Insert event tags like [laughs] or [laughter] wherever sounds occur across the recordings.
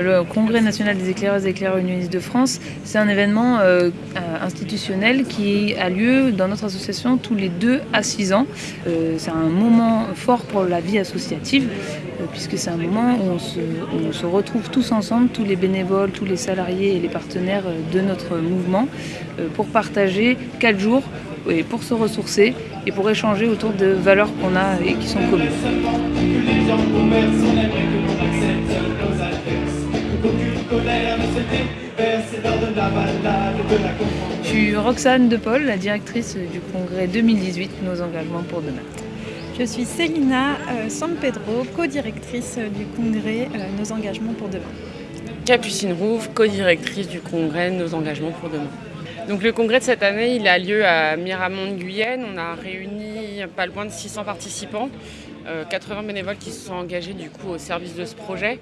Le Congrès national des éclaireurs et éclaireurs unionistes de France, c'est un événement euh, institutionnel qui a lieu dans notre association tous les 2 à 6 ans. Euh, c'est un moment fort pour la vie associative, euh, puisque c'est un moment où on, se, on, se, retrouve tous ensemble, tous les bénévoles, tous les salariés et les partenaires de notre mouvement, pour partager 4 jours et pour se ressourcer et pour échanger autour de valeurs qu'on a et qui sont communes. Je suis Roxane De Paul, la directrice du congrès 2018 Nos engagements pour demain. Je suis Célina euh, San Pedro, co-directrice du congrès euh, Nos engagements pour demain. Capucine Rouve, co-directrice du congrès Nos engagements pour demain. Donc le congrès de cette année, il a lieu à Miramont-Guyenne. On a réuni pas loin de 600 participants, 80 euh, bénévoles qui se sont engagés du coup au service de ce projet.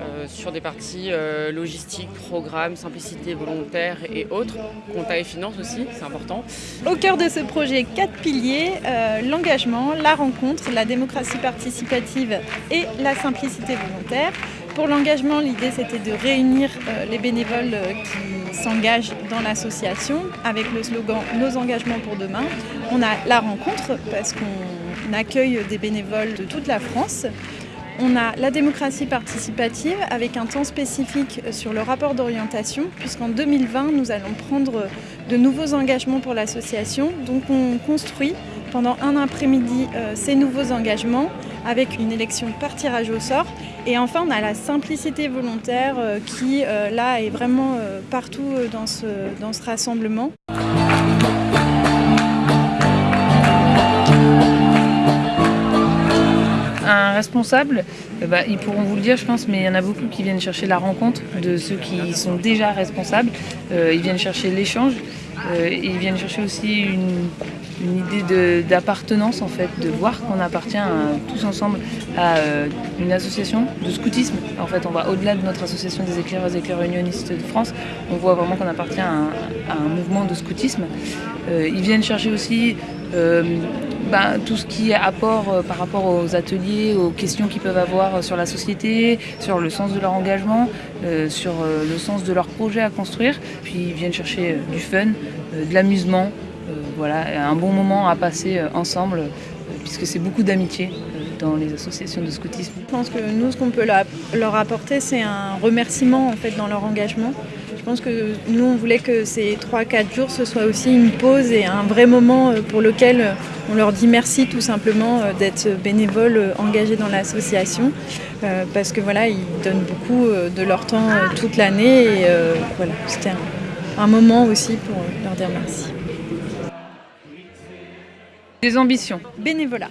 Euh, sur des parties euh, logistiques, programmes, simplicité volontaire et autres, compta et finance aussi, c'est important. Au cœur de ce projet, quatre piliers, euh, l'engagement, la rencontre, la démocratie participative et la simplicité volontaire. Pour l'engagement, l'idée c'était de réunir les bénévoles qui s'engagent dans l'association avec le slogan « Nos engagements pour demain ». On a la rencontre parce qu'on accueille des bénévoles de toute la France. On a la démocratie participative avec un temps spécifique sur le rapport d'orientation puisqu'en 2020 nous allons prendre de nouveaux engagements pour l'association. Donc on construit pendant un après-midi euh, ces nouveaux engagements avec une élection par tirage au sort. Et enfin on a la simplicité volontaire euh, qui euh, là est vraiment partout dans ce, dans ce rassemblement. Responsables, euh, bah, ils pourront vous le dire, je pense, mais il y en a beaucoup qui viennent chercher la rencontre de ceux qui sont déjà responsables. Euh, ils viennent chercher l'échange. Euh, ils viennent chercher aussi une, idée d'appartenance, en fait, de voir qu'on appartient tous ensemble à une association de scoutisme. En fait, on va au-delà de notre association des éclaireurs et éclaireurs unionistes de France. On voit vraiment qu'on appartient à un, mouvement de scoutisme. ils viennent chercher aussi ben, tout ce qui est apport euh, par rapport aux ateliers, aux questions qu'ils peuvent avoir sur la société, sur le sens de leur engagement, euh, sur euh, le sens de leur projet à construire. Puis ils viennent chercher du fun, de l'amusement, voilà, un bon moment à passer ensemble, puisque c'est beaucoup d'amitié dans les associations de scoutisme. Je pense que nous, ce qu'on peut leur apporter, c'est un remerciement en fait, dans leur engagement. Je pense que nous, on voulait que ces 3-4 jours, ce soit aussi une pause et un vrai moment pour lequel on leur dit merci tout simplement euh, d'être bénévoles euh, engagés dans l'association euh, parce que voilà, ils donnent beaucoup de leur temps toute l'année et voilà, c'était un, un moment aussi pour leur dire merci. Des ambitions. Bénévolat.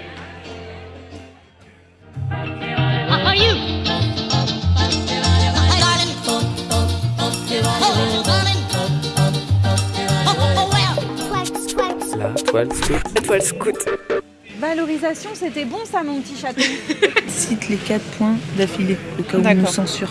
toile scout. Valorisation, c'était bon ça mon petit chaton. [laughs] Cite les quatre points d'affilée, au cas où on nous censure.